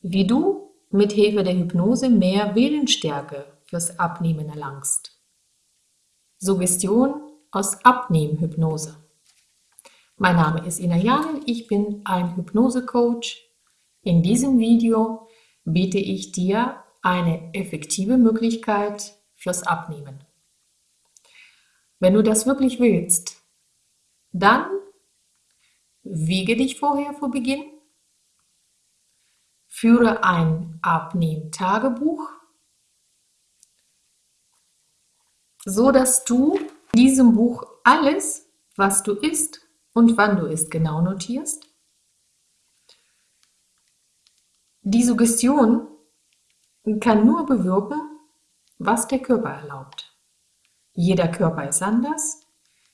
wie du mit Hilfe der Hypnose mehr Willensstärke fürs Abnehmen erlangst. Suggestion aus Abnehmhypnose. Mein Name ist Ina Janin, ich bin ein Hypnose-Coach. In diesem Video biete ich dir eine effektive Möglichkeit fürs Abnehmen. Wenn du das wirklich willst, dann wiege dich vorher vor Beginn Führe ein Abnehm-Tagebuch, so dass du in diesem Buch alles, was du isst und wann du isst, genau notierst. Die Suggestion kann nur bewirken, was der Körper erlaubt. Jeder Körper ist anders,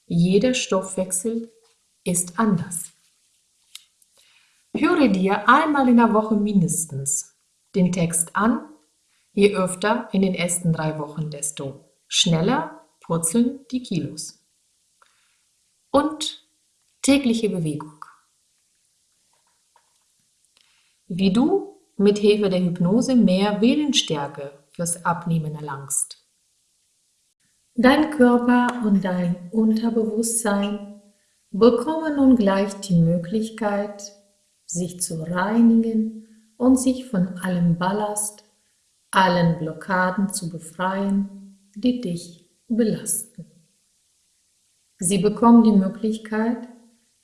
jeder Stoffwechsel ist anders. Höre dir einmal in der Woche mindestens den Text an. Je öfter in den ersten drei Wochen, desto schneller purzeln die Kilos. Und tägliche Bewegung. Wie du mit Hilfe der Hypnose mehr Willensstärke fürs Abnehmen erlangst. Dein Körper und dein Unterbewusstsein bekommen nun gleich die Möglichkeit, sich zu reinigen und sich von allem Ballast, allen Blockaden zu befreien, die dich belasten. Sie bekommen die Möglichkeit,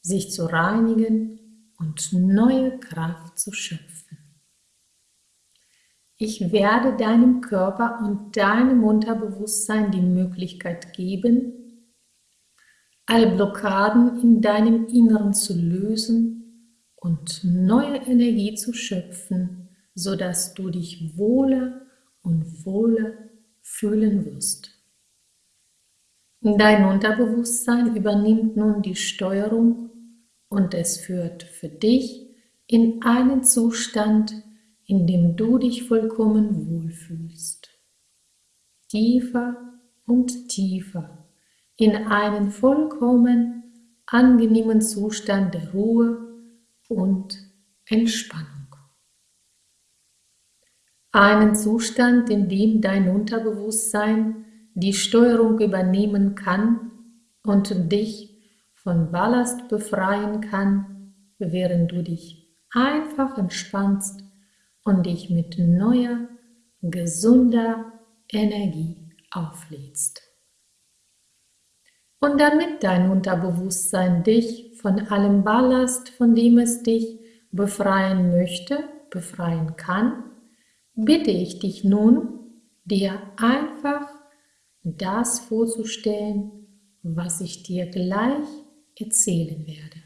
sich zu reinigen und neue Kraft zu schöpfen. Ich werde deinem Körper und deinem Unterbewusstsein die Möglichkeit geben, alle Blockaden in deinem Inneren zu lösen und neue Energie zu schöpfen, sodass du dich wohler und wohler fühlen wirst. Dein Unterbewusstsein übernimmt nun die Steuerung und es führt für dich in einen Zustand, in dem du dich vollkommen wohlfühlst. Tiefer und tiefer in einen vollkommen angenehmen Zustand der Ruhe und Entspannung. Einen Zustand, in dem dein Unterbewusstsein die Steuerung übernehmen kann und dich von Ballast befreien kann, während du dich einfach entspannst und dich mit neuer, gesunder Energie auflädst. Und damit dein Unterbewusstsein dich von allem Ballast, von dem es dich befreien möchte, befreien kann, bitte ich dich nun, dir einfach das vorzustellen, was ich dir gleich erzählen werde.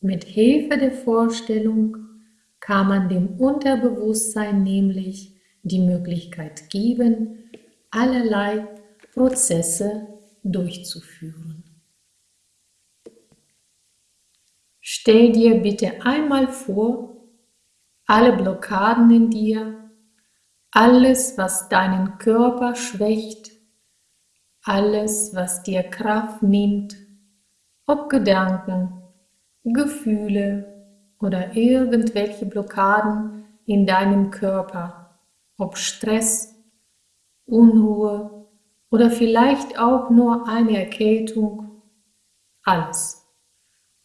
Mit Hilfe der Vorstellung kann man dem Unterbewusstsein nämlich die Möglichkeit geben, allerlei Prozesse durchzuführen. Stell dir bitte einmal vor, alle Blockaden in dir, alles, was deinen Körper schwächt, alles, was dir Kraft nimmt, ob Gedanken, Gefühle oder irgendwelche Blockaden in deinem Körper, ob Stress, Unruhe oder vielleicht auch nur eine Erkältung, alles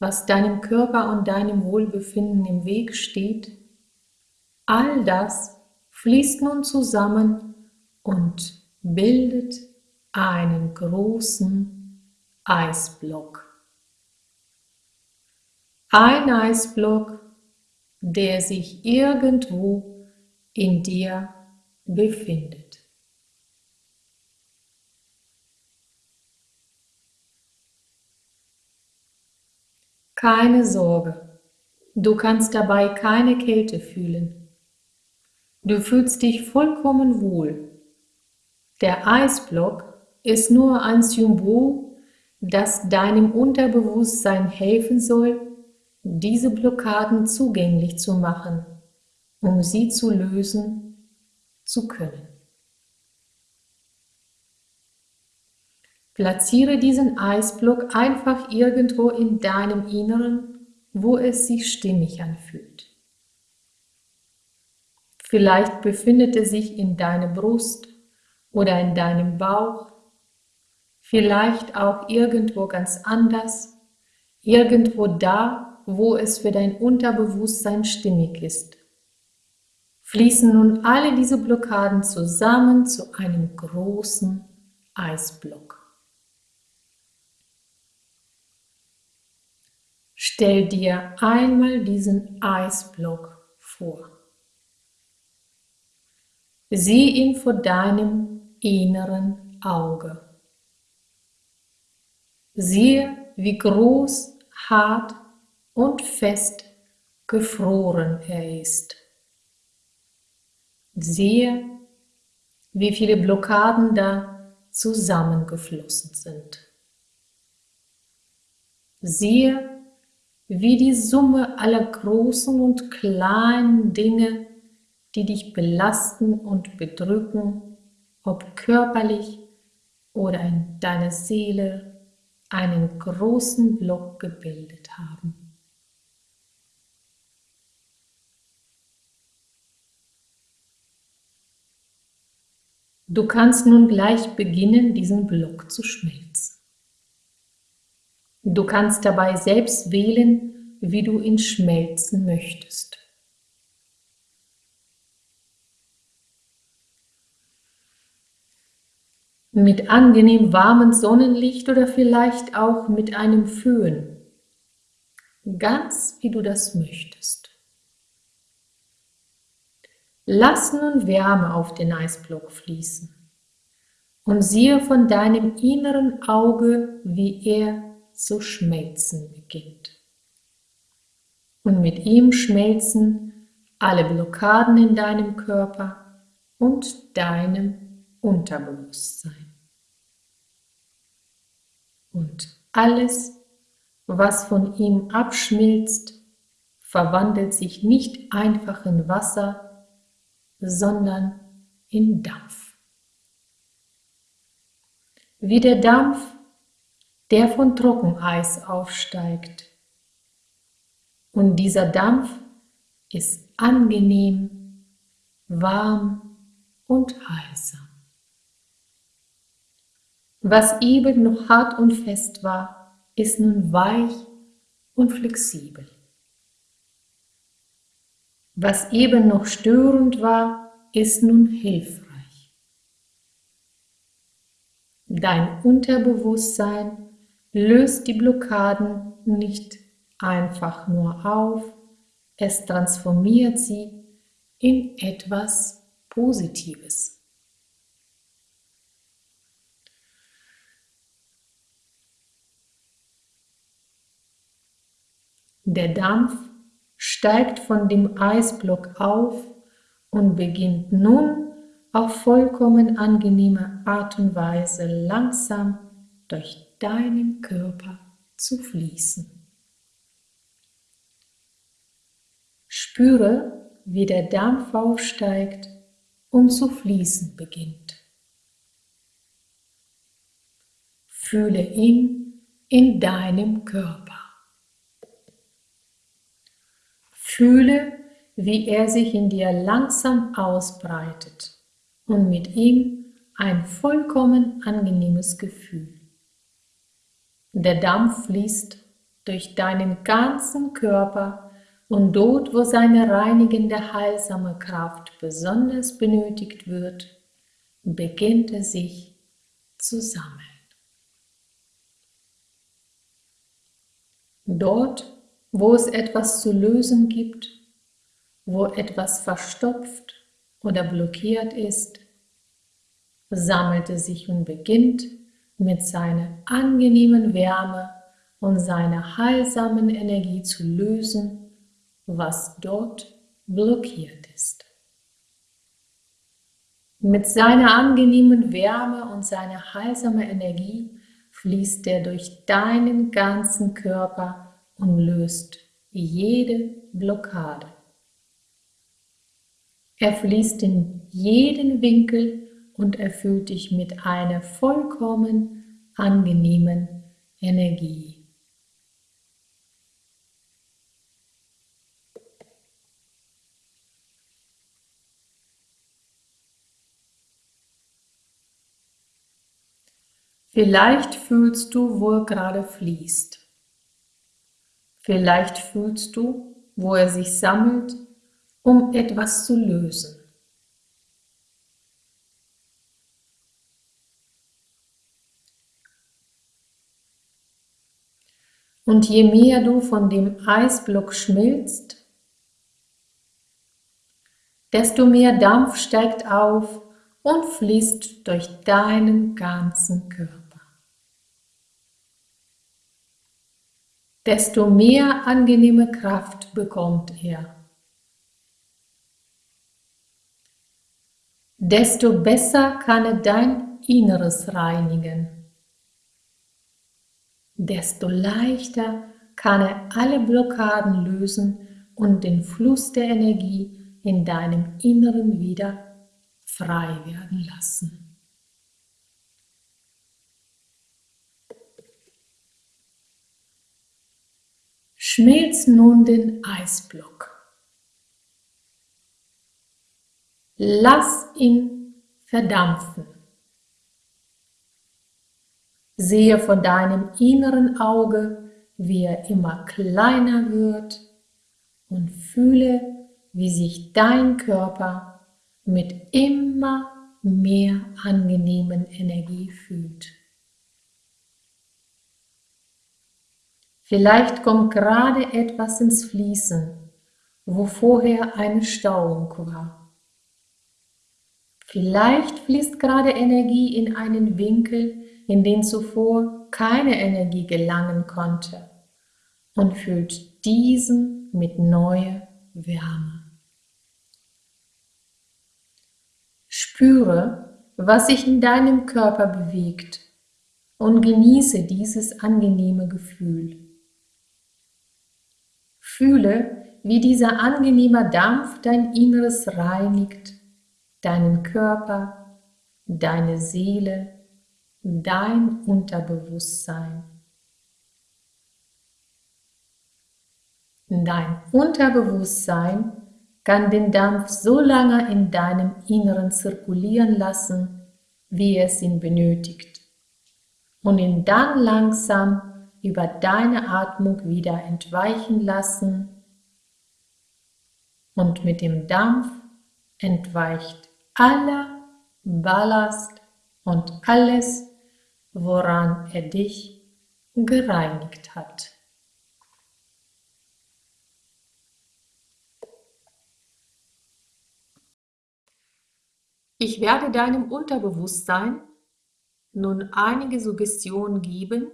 was deinem Körper und deinem Wohlbefinden im Weg steht, all das fließt nun zusammen und bildet einen großen Eisblock. Ein Eisblock, der sich irgendwo in dir befindet. Keine Sorge, du kannst dabei keine Kälte fühlen. Du fühlst dich vollkommen wohl. Der Eisblock ist nur ein Symbol, das deinem Unterbewusstsein helfen soll, diese Blockaden zugänglich zu machen, um sie zu lösen zu können. Platziere diesen Eisblock einfach irgendwo in deinem Inneren, wo es sich stimmig anfühlt. Vielleicht befindet er sich in deiner Brust oder in deinem Bauch, vielleicht auch irgendwo ganz anders, irgendwo da, wo es für dein Unterbewusstsein stimmig ist. Fließen nun alle diese Blockaden zusammen zu einem großen Eisblock. Stell dir einmal diesen Eisblock vor. Sieh ihn vor deinem inneren Auge. Siehe, wie groß, hart und fest gefroren er ist. Siehe, wie viele Blockaden da zusammengeflossen sind. Siehe, wie die Summe aller großen und kleinen Dinge die dich belasten und bedrücken, ob körperlich oder in deiner Seele, einen großen Block gebildet haben. Du kannst nun gleich beginnen, diesen Block zu schmelzen. Du kannst dabei selbst wählen, wie du ihn schmelzen möchtest. mit angenehm warmem Sonnenlicht oder vielleicht auch mit einem Föhn. Ganz wie du das möchtest. Lass nun Wärme auf den Eisblock fließen und siehe von deinem inneren Auge, wie er zu schmelzen beginnt. Und mit ihm schmelzen alle Blockaden in deinem Körper und deinem Unterbewusstsein. Und alles, was von ihm abschmilzt, verwandelt sich nicht einfach in Wasser, sondern in Dampf. Wie der Dampf, der von Trockeneis aufsteigt. Und dieser Dampf ist angenehm, warm und heilsam. Was eben noch hart und fest war, ist nun weich und flexibel. Was eben noch störend war, ist nun hilfreich. Dein Unterbewusstsein löst die Blockaden nicht einfach nur auf, es transformiert sie in etwas Positives. Der Dampf steigt von dem Eisblock auf und beginnt nun auf vollkommen angenehme Art und Weise langsam durch deinen Körper zu fließen. Spüre, wie der Dampf aufsteigt und zu fließen beginnt. Fühle ihn in deinem Körper. Fühle, wie er sich in dir langsam ausbreitet und mit ihm ein vollkommen angenehmes Gefühl. Der Dampf fließt durch deinen ganzen Körper und dort, wo seine reinigende, heilsame Kraft besonders benötigt wird, beginnt er sich zu sammeln. Dort, wo es etwas zu lösen gibt, wo etwas verstopft oder blockiert ist, sammelt es sich und beginnt mit seiner angenehmen Wärme und seiner heilsamen Energie zu lösen, was dort blockiert ist. Mit seiner angenehmen Wärme und seiner heilsamen Energie fließt er durch deinen ganzen Körper und löst jede Blockade. Er fließt in jeden Winkel und erfüllt dich mit einer vollkommen angenehmen Energie. Vielleicht fühlst du, wo er gerade fließt. Vielleicht fühlst du, wo er sich sammelt, um etwas zu lösen. Und je mehr du von dem Eisblock schmilzt, desto mehr Dampf steigt auf und fließt durch deinen ganzen Körper. Desto mehr angenehme Kraft bekommt er. Desto besser kann er dein Inneres reinigen desto leichter kann er alle Blockaden lösen und den Fluss der Energie in deinem Inneren wieder frei werden lassen. Schmelz nun den Eisblock. Lass ihn verdampfen. Sehe von deinem inneren Auge, wie er immer kleiner wird und fühle, wie sich dein Körper mit immer mehr angenehmen Energie fühlt. Vielleicht kommt gerade etwas ins Fließen, wo vorher eine Stauung war. Vielleicht fließt gerade Energie in einen Winkel, in den zuvor keine Energie gelangen konnte und füllt diesen mit neuer Wärme. Spüre, was sich in deinem Körper bewegt und genieße dieses angenehme Gefühl. Fühle, wie dieser angenehme Dampf dein Inneres reinigt, deinen Körper, deine Seele dein Unterbewusstsein. Dein Unterbewusstsein kann den Dampf so lange in deinem Inneren zirkulieren lassen, wie es ihn benötigt, und ihn dann langsam über deine Atmung wieder entweichen lassen, und mit dem Dampf entweicht aller Ballast und alles, woran er dich gereinigt hat. Ich werde deinem Unterbewusstsein nun einige Suggestionen geben,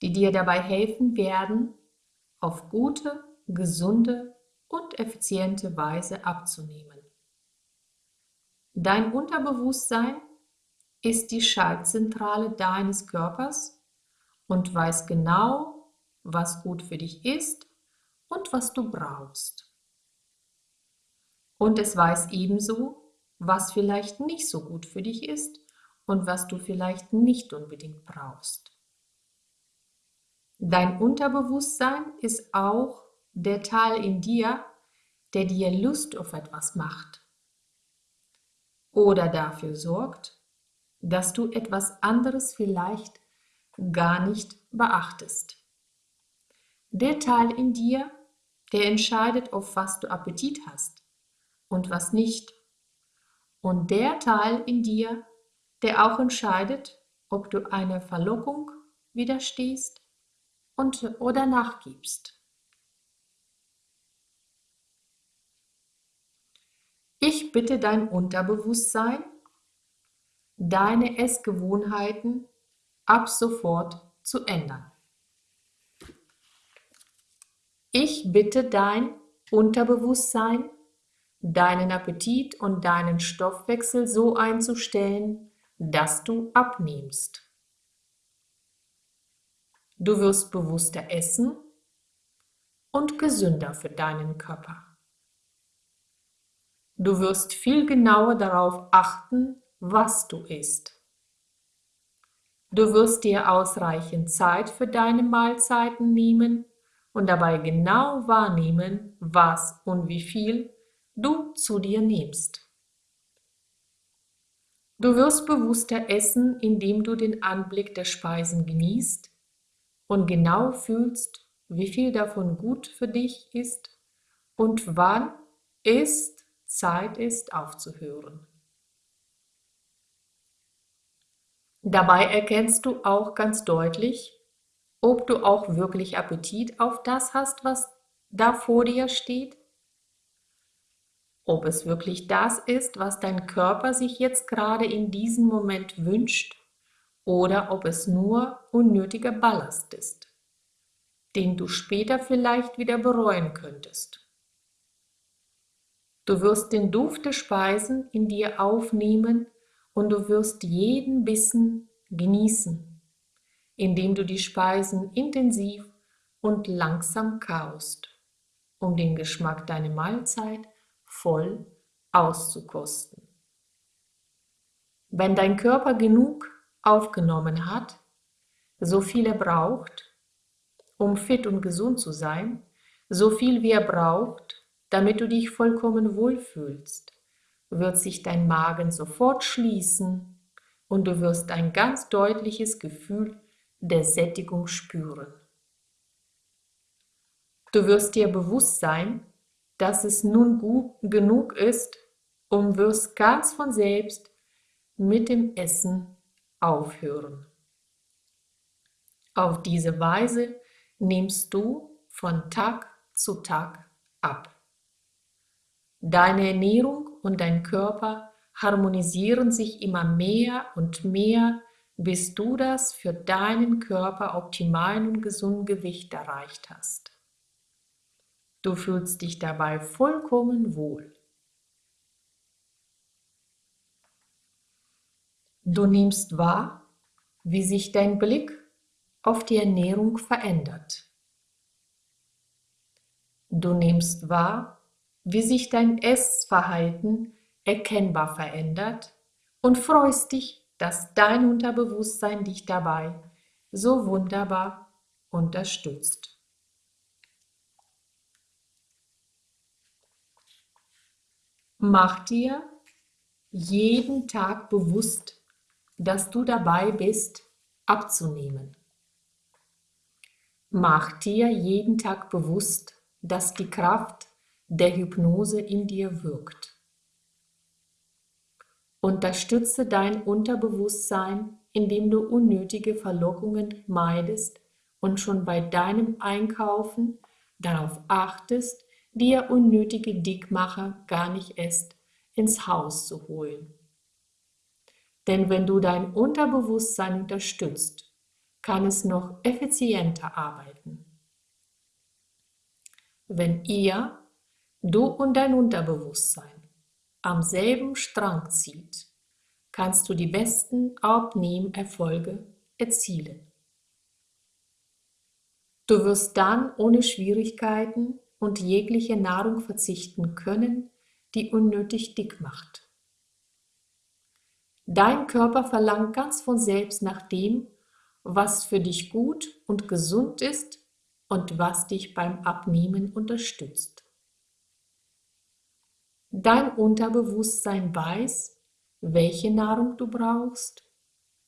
die dir dabei helfen werden, auf gute, gesunde und effiziente Weise abzunehmen. Dein Unterbewusstsein ist die Schaltzentrale deines Körpers und weiß genau, was gut für dich ist und was du brauchst. Und es weiß ebenso, was vielleicht nicht so gut für dich ist und was du vielleicht nicht unbedingt brauchst. Dein Unterbewusstsein ist auch der Teil in dir, der dir Lust auf etwas macht oder dafür sorgt, dass du etwas anderes vielleicht gar nicht beachtest. Der Teil in dir, der entscheidet, auf was du Appetit hast und was nicht. Und der Teil in dir, der auch entscheidet, ob du einer Verlockung widerstehst und, oder nachgibst. Ich bitte dein Unterbewusstsein, deine Essgewohnheiten ab sofort zu ändern. Ich bitte dein Unterbewusstsein, deinen Appetit und deinen Stoffwechsel so einzustellen, dass du abnimmst. Du wirst bewusster essen und gesünder für deinen Körper. Du wirst viel genauer darauf achten, was du isst. Du wirst dir ausreichend Zeit für deine Mahlzeiten nehmen und dabei genau wahrnehmen, was und wie viel du zu dir nimmst. Du wirst bewusster essen, indem du den Anblick der Speisen genießt und genau fühlst, wie viel davon gut für dich ist und wann es Zeit ist aufzuhören. Dabei erkennst du auch ganz deutlich, ob du auch wirklich Appetit auf das hast, was da vor dir steht, ob es wirklich das ist, was dein Körper sich jetzt gerade in diesem Moment wünscht, oder ob es nur unnötiger Ballast ist, den du später vielleicht wieder bereuen könntest. Du wirst den Duft der Speisen in dir aufnehmen und du wirst jeden Bissen genießen, indem du die Speisen intensiv und langsam kaust, um den Geschmack deiner Mahlzeit voll auszukosten. Wenn dein Körper genug aufgenommen hat, so viel er braucht, um fit und gesund zu sein, so viel wie er braucht, damit du dich vollkommen wohlfühlst, wird sich dein Magen sofort schließen und du wirst ein ganz deutliches Gefühl der Sättigung spüren. Du wirst dir bewusst sein, dass es nun gut genug ist und wirst ganz von selbst mit dem Essen aufhören. Auf diese Weise nimmst du von Tag zu Tag ab. Deine Ernährung und dein Körper harmonisieren sich immer mehr und mehr, bis du das für deinen Körper optimalen und gesunden Gewicht erreicht hast. Du fühlst dich dabei vollkommen wohl. Du nimmst wahr, wie sich dein Blick auf die Ernährung verändert. Du nimmst wahr, wie sich dein Essverhalten erkennbar verändert und freust dich, dass dein Unterbewusstsein dich dabei so wunderbar unterstützt. Mach dir jeden Tag bewusst, dass du dabei bist, abzunehmen. Mach dir jeden Tag bewusst, dass die Kraft der Hypnose in dir wirkt. Unterstütze dein Unterbewusstsein, indem du unnötige Verlockungen meidest und schon bei deinem Einkaufen darauf achtest, dir unnötige Dickmacher gar nicht erst ins Haus zu holen. Denn wenn du dein Unterbewusstsein unterstützt, kann es noch effizienter arbeiten. Wenn ihr du und dein Unterbewusstsein am selben Strang zieht, kannst du die besten Abnehmerfolge erzielen. Du wirst dann ohne Schwierigkeiten und jegliche Nahrung verzichten können, die unnötig dick macht. Dein Körper verlangt ganz von selbst nach dem, was für dich gut und gesund ist und was dich beim Abnehmen unterstützt. Dein Unterbewusstsein weiß, welche Nahrung du brauchst,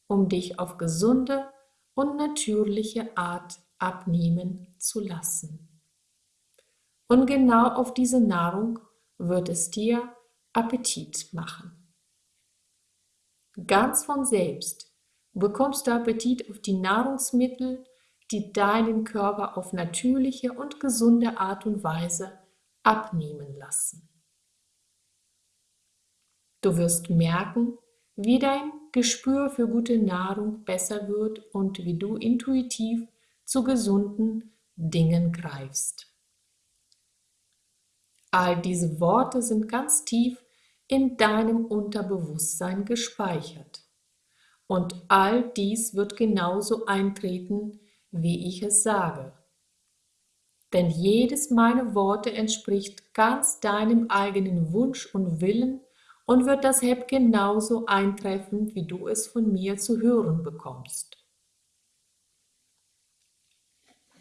um dich auf gesunde und natürliche Art abnehmen zu lassen. Und genau auf diese Nahrung wird es dir Appetit machen. Ganz von selbst bekommst du Appetit auf die Nahrungsmittel, die deinen Körper auf natürliche und gesunde Art und Weise abnehmen lassen. Du wirst merken, wie dein Gespür für gute Nahrung besser wird und wie du intuitiv zu gesunden Dingen greifst. All diese Worte sind ganz tief in deinem Unterbewusstsein gespeichert. Und all dies wird genauso eintreten, wie ich es sage. Denn jedes meiner Worte entspricht ganz deinem eigenen Wunsch und Willen und wird das Heb genauso eintreffen, wie du es von mir zu hören bekommst.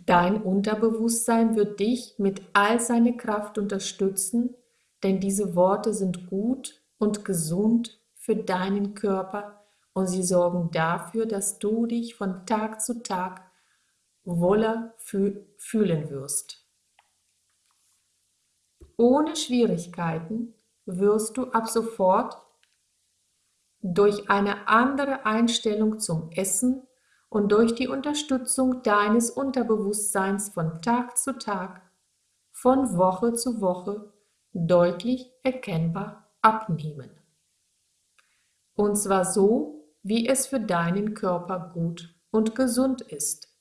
Dein Unterbewusstsein wird dich mit all seiner Kraft unterstützen, denn diese Worte sind gut und gesund für deinen Körper und sie sorgen dafür, dass du dich von Tag zu Tag wohler fühlen wirst. Ohne Schwierigkeiten wirst du ab sofort durch eine andere Einstellung zum Essen und durch die Unterstützung deines Unterbewusstseins von Tag zu Tag, von Woche zu Woche deutlich erkennbar abnehmen. Und zwar so, wie es für deinen Körper gut und gesund ist.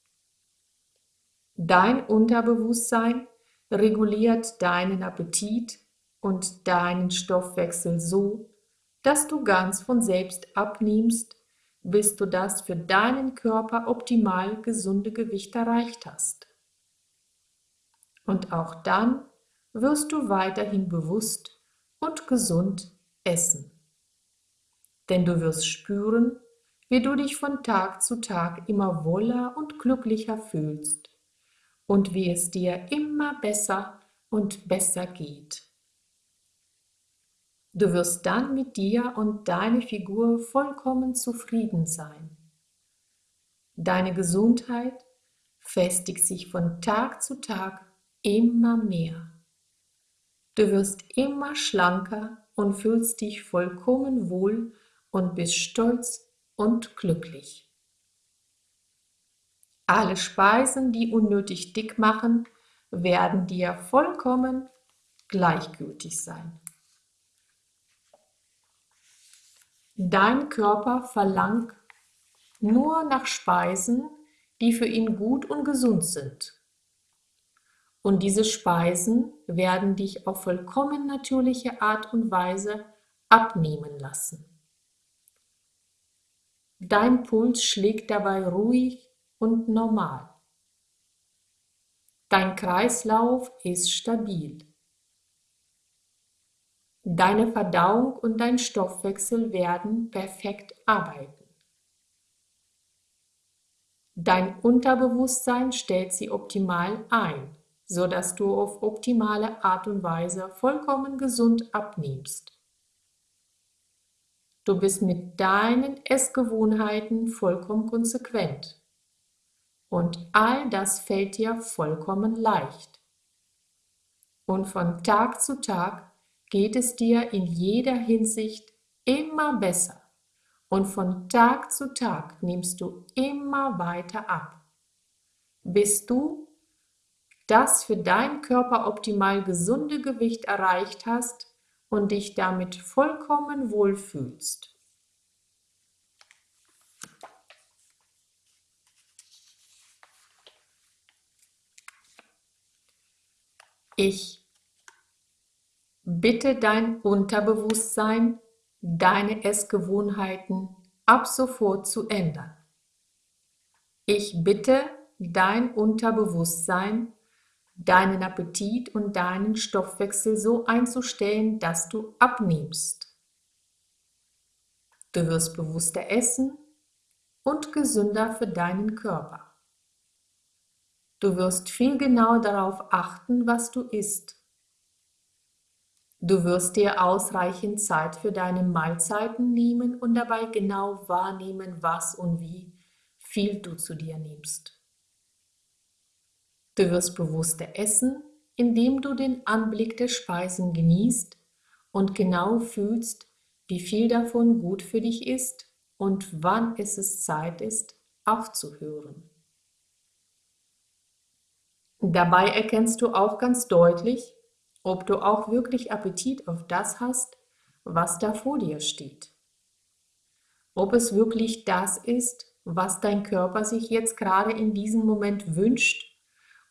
Dein Unterbewusstsein reguliert deinen Appetit und deinen Stoffwechsel so, dass du ganz von selbst abnimmst, bis du das für deinen Körper optimal gesunde Gewicht erreicht hast. Und auch dann wirst du weiterhin bewusst und gesund essen. Denn du wirst spüren, wie du dich von Tag zu Tag immer wohler und glücklicher fühlst und wie es dir immer besser und besser geht. Du wirst dann mit dir und deiner Figur vollkommen zufrieden sein. Deine Gesundheit festigt sich von Tag zu Tag immer mehr. Du wirst immer schlanker und fühlst dich vollkommen wohl und bist stolz und glücklich. Alle Speisen, die unnötig dick machen, werden dir vollkommen gleichgültig sein. Dein Körper verlangt nur nach Speisen, die für ihn gut und gesund sind. Und diese Speisen werden dich auf vollkommen natürliche Art und Weise abnehmen lassen. Dein Puls schlägt dabei ruhig und normal. Dein Kreislauf ist stabil. Deine Verdauung und dein Stoffwechsel werden perfekt arbeiten. Dein Unterbewusstsein stellt sie optimal ein, sodass du auf optimale Art und Weise vollkommen gesund abnimmst. Du bist mit deinen Essgewohnheiten vollkommen konsequent. Und all das fällt dir vollkommen leicht. Und von Tag zu Tag geht es dir in jeder Hinsicht immer besser. Und von Tag zu Tag nimmst du immer weiter ab, bis du das für deinen Körper optimal gesunde Gewicht erreicht hast und dich damit vollkommen wohlfühlst. Ich bitte dein Unterbewusstsein, deine Essgewohnheiten ab sofort zu ändern. Ich bitte dein Unterbewusstsein, deinen Appetit und deinen Stoffwechsel so einzustellen, dass du abnimmst. Du wirst bewusster essen und gesünder für deinen Körper. Du wirst viel genauer darauf achten, was du isst. Du wirst dir ausreichend Zeit für deine Mahlzeiten nehmen und dabei genau wahrnehmen, was und wie viel du zu dir nimmst. Du wirst bewusster essen, indem du den Anblick der Speisen genießt und genau fühlst, wie viel davon gut für dich ist und wann es Zeit ist, aufzuhören. Dabei erkennst du auch ganz deutlich, ob du auch wirklich Appetit auf das hast, was da vor dir steht. Ob es wirklich das ist, was dein Körper sich jetzt gerade in diesem Moment wünscht,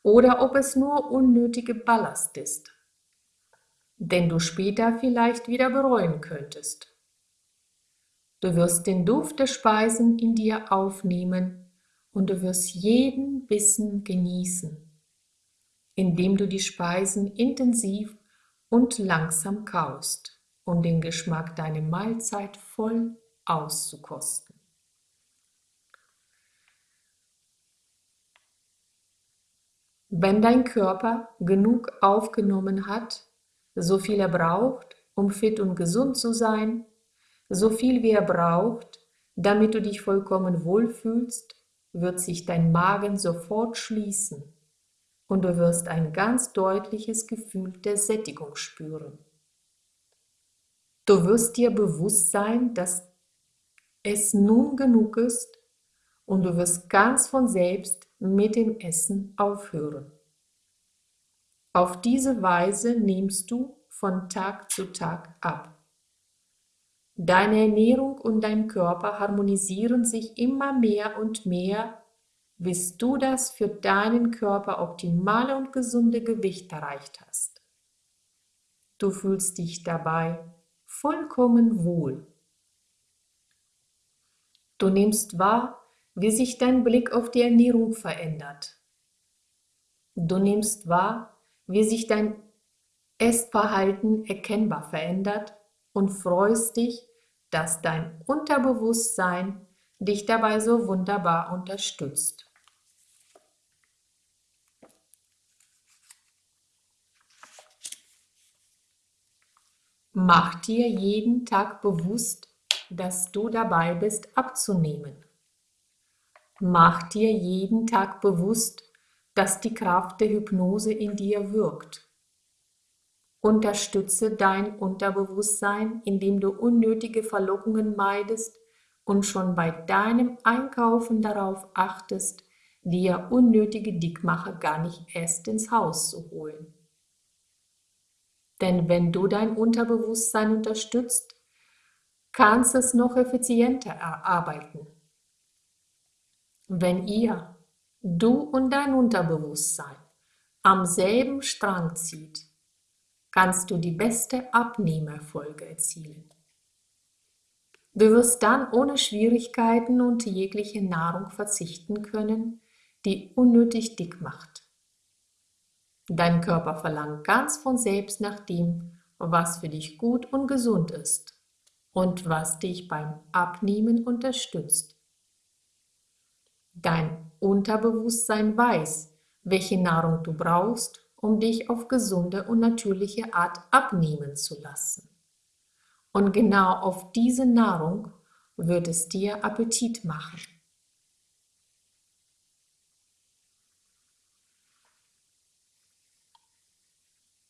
oder ob es nur unnötige Ballast ist, den du später vielleicht wieder bereuen könntest. Du wirst den Duft der Speisen in dir aufnehmen und du wirst jeden Bissen genießen indem du die Speisen intensiv und langsam kaust, um den Geschmack deiner Mahlzeit voll auszukosten. Wenn dein Körper genug aufgenommen hat, so viel er braucht, um fit und gesund zu sein, so viel wie er braucht, damit du dich vollkommen wohlfühlst, wird sich dein Magen sofort schließen und du wirst ein ganz deutliches Gefühl der Sättigung spüren. Du wirst dir bewusst sein, dass es nun genug ist und du wirst ganz von selbst mit dem Essen aufhören. Auf diese Weise nimmst du von Tag zu Tag ab. Deine Ernährung und dein Körper harmonisieren sich immer mehr und mehr, bis du das für deinen Körper optimale und gesunde Gewicht erreicht hast. Du fühlst dich dabei vollkommen wohl. Du nimmst wahr, wie sich dein Blick auf die Ernährung verändert. Du nimmst wahr, wie sich dein Essverhalten erkennbar verändert und freust dich, dass dein Unterbewusstsein dich dabei so wunderbar unterstützt. Mach dir jeden Tag bewusst, dass du dabei bist abzunehmen. Mach dir jeden Tag bewusst, dass die Kraft der Hypnose in dir wirkt Unterstütze dein Unterbewusstsein, indem du unnötige Verlockungen meidest und schon bei deinem Einkaufen darauf achtest, dir unnötige Dickmacher gar nicht erst ins Haus zu holen. Denn wenn du dein Unterbewusstsein unterstützt, kannst es noch effizienter erarbeiten. Wenn ihr, du und dein Unterbewusstsein, am selben Strang zieht, kannst du die beste Abnehmerfolge erzielen. Du wirst dann ohne Schwierigkeiten und jegliche Nahrung verzichten können, die unnötig dick macht. Dein Körper verlangt ganz von selbst nach dem, was für dich gut und gesund ist und was dich beim Abnehmen unterstützt. Dein Unterbewusstsein weiß, welche Nahrung du brauchst um dich auf gesunde und natürliche Art abnehmen zu lassen. Und genau auf diese Nahrung wird es dir Appetit machen.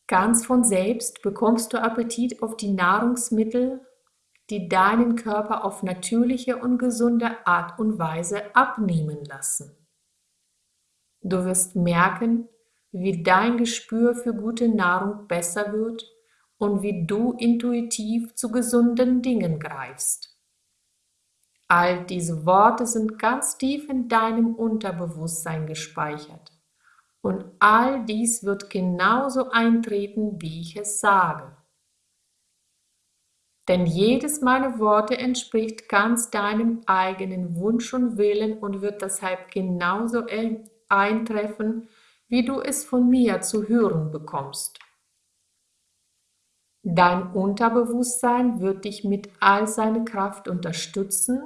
Ganz von selbst bekommst du Appetit auf die Nahrungsmittel, die deinen Körper auf natürliche und gesunde Art und Weise abnehmen lassen. Du wirst merken, wie dein Gespür für gute Nahrung besser wird und wie du intuitiv zu gesunden Dingen greifst. All diese Worte sind ganz tief in deinem Unterbewusstsein gespeichert. Und all dies wird genauso eintreten, wie ich es sage. Denn jedes meiner Worte entspricht ganz deinem eigenen Wunsch und Willen und wird deshalb genauso eintreffen, wie du es von mir zu hören bekommst. Dein Unterbewusstsein wird dich mit all seiner Kraft unterstützen,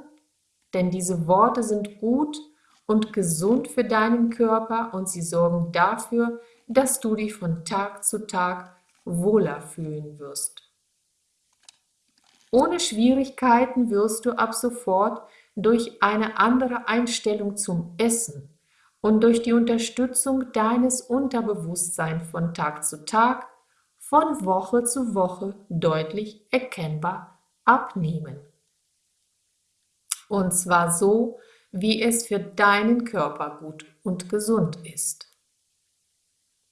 denn diese Worte sind gut und gesund für deinen Körper und sie sorgen dafür, dass du dich von Tag zu Tag wohler fühlen wirst. Ohne Schwierigkeiten wirst du ab sofort durch eine andere Einstellung zum Essen und durch die Unterstützung deines Unterbewusstseins von Tag zu Tag, von Woche zu Woche deutlich erkennbar abnehmen. Und zwar so, wie es für deinen Körper gut und gesund ist.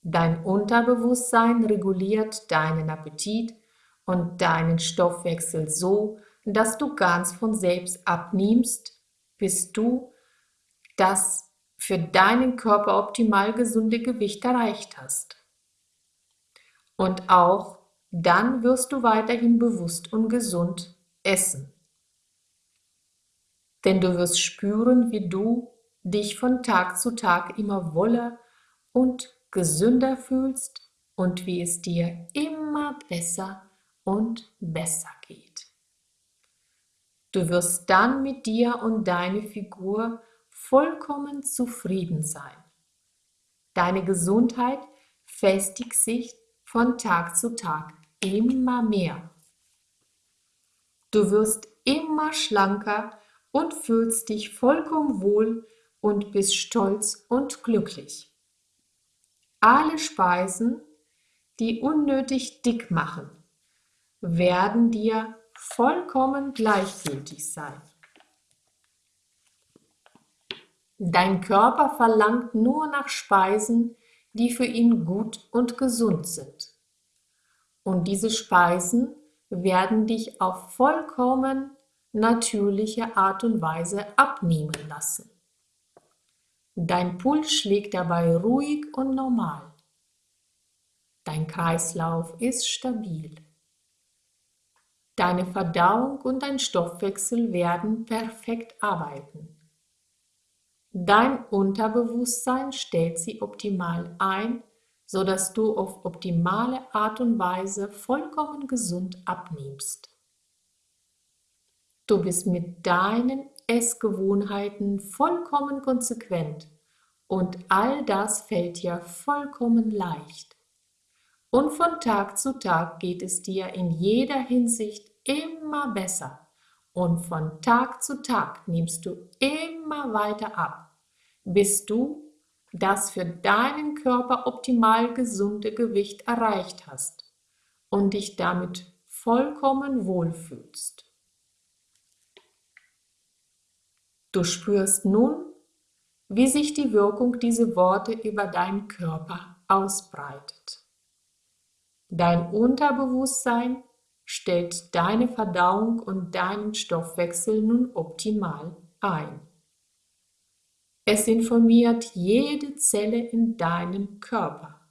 Dein Unterbewusstsein reguliert deinen Appetit und deinen Stoffwechsel so, dass du ganz von selbst abnimmst, bis du das für deinen Körper optimal gesunde Gewicht erreicht hast. Und auch dann wirst du weiterhin bewusst und gesund essen. Denn du wirst spüren, wie du dich von Tag zu Tag immer wohler und gesünder fühlst und wie es dir immer besser und besser geht. Du wirst dann mit dir und deiner Figur vollkommen zufrieden sein. Deine Gesundheit festigt sich von Tag zu Tag immer mehr. Du wirst immer schlanker und fühlst dich vollkommen wohl und bist stolz und glücklich. Alle Speisen, die unnötig dick machen, werden dir vollkommen gleichgültig sein. Dein Körper verlangt nur nach Speisen, die für ihn gut und gesund sind. Und diese Speisen werden dich auf vollkommen natürliche Art und Weise abnehmen lassen. Dein Puls schlägt dabei ruhig und normal. Dein Kreislauf ist stabil. Deine Verdauung und dein Stoffwechsel werden perfekt arbeiten. Dein Unterbewusstsein stellt sie optimal ein, sodass du auf optimale Art und Weise vollkommen gesund abnimmst. Du bist mit deinen Essgewohnheiten vollkommen konsequent und all das fällt dir vollkommen leicht. Und von Tag zu Tag geht es dir in jeder Hinsicht immer besser und von Tag zu Tag nimmst du immer weiter ab, bis du das für deinen Körper optimal gesunde Gewicht erreicht hast und dich damit vollkommen wohlfühlst. Du spürst nun, wie sich die Wirkung dieser Worte über deinen Körper ausbreitet. Dein Unterbewusstsein stellt deine Verdauung und deinen Stoffwechsel nun optimal ein. Es informiert jede Zelle in deinem Körper.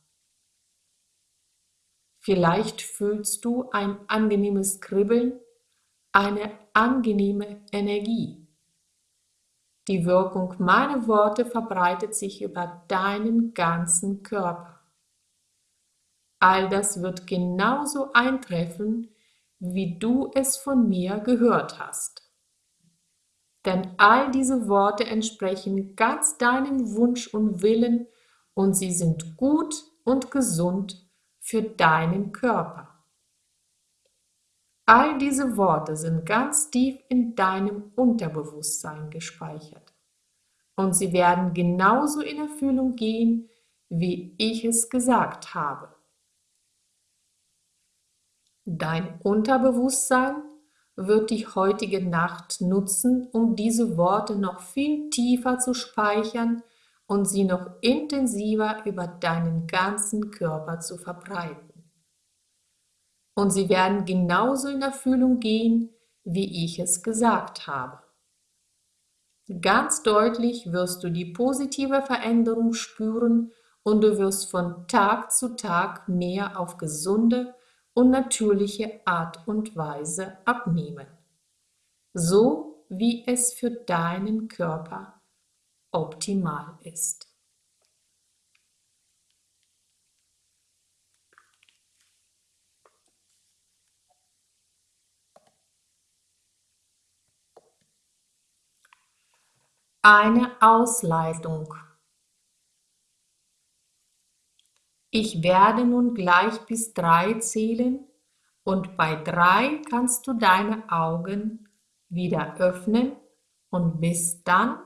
Vielleicht fühlst du ein angenehmes Kribbeln, eine angenehme Energie. Die Wirkung meiner Worte verbreitet sich über deinen ganzen Körper. All das wird genauso eintreffen, wie du es von mir gehört hast. Denn all diese Worte entsprechen ganz deinem Wunsch und Willen und sie sind gut und gesund für deinen Körper. All diese Worte sind ganz tief in deinem Unterbewusstsein gespeichert und sie werden genauso in Erfüllung gehen, wie ich es gesagt habe. Dein Unterbewusstsein wird die heutige Nacht nutzen, um diese Worte noch viel tiefer zu speichern und sie noch intensiver über deinen ganzen Körper zu verbreiten. Und sie werden genauso in Erfüllung gehen, wie ich es gesagt habe. Ganz deutlich wirst du die positive Veränderung spüren und du wirst von Tag zu Tag mehr auf gesunde und natürliche Art und Weise abnehmen, so wie es für deinen Körper optimal ist. Eine Ausleitung Ich werde nun gleich bis drei zählen und bei drei kannst du deine Augen wieder öffnen und bist dann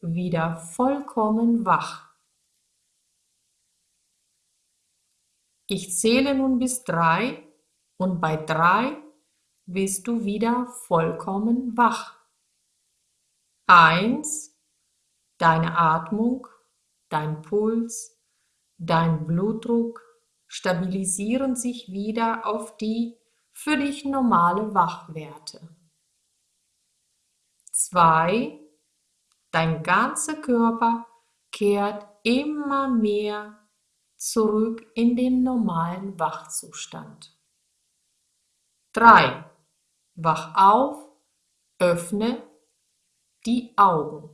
wieder vollkommen wach. Ich zähle nun bis drei und bei drei bist du wieder vollkommen wach. Eins, deine Atmung, dein Puls, Dein Blutdruck stabilisieren sich wieder auf die für dich normale Wachwerte. 2. Dein ganzer Körper kehrt immer mehr zurück in den normalen Wachzustand. 3. Wach auf, öffne die Augen.